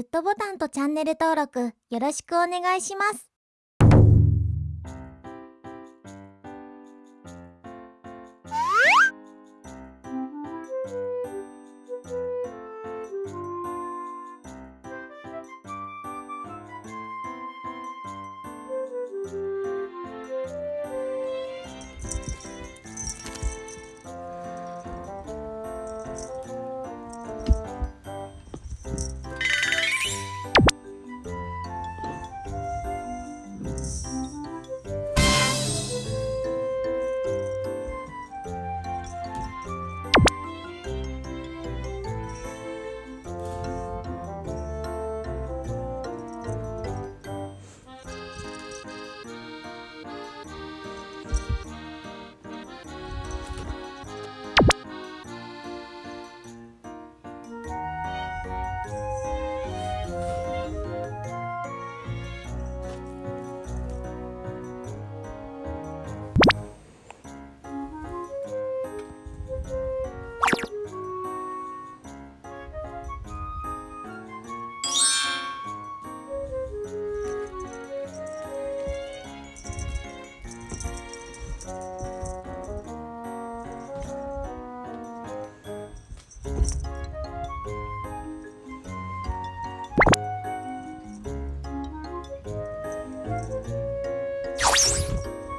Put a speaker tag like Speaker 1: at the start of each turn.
Speaker 1: グッドボタンとチャンネル登録よろしくお願いします。
Speaker 2: どこにも。